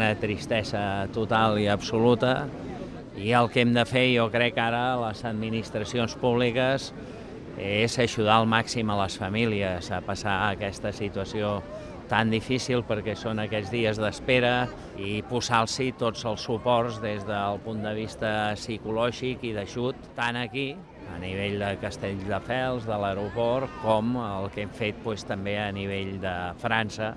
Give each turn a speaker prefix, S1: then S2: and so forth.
S1: una tristesa total i absoluta. I el que hem de fer, jo crec ara les administracions públiques és ajudar al màxim a les famílies a passar aquesta situació tan difícil perquè són aquests dies d'espera i posar-s'hi tots els suports des del punt de vista psicològic i d'ajut, tant aquí, a nivell de Castelldefels, de l'aeroport, com el que hem fet doncs, també a nivell de França,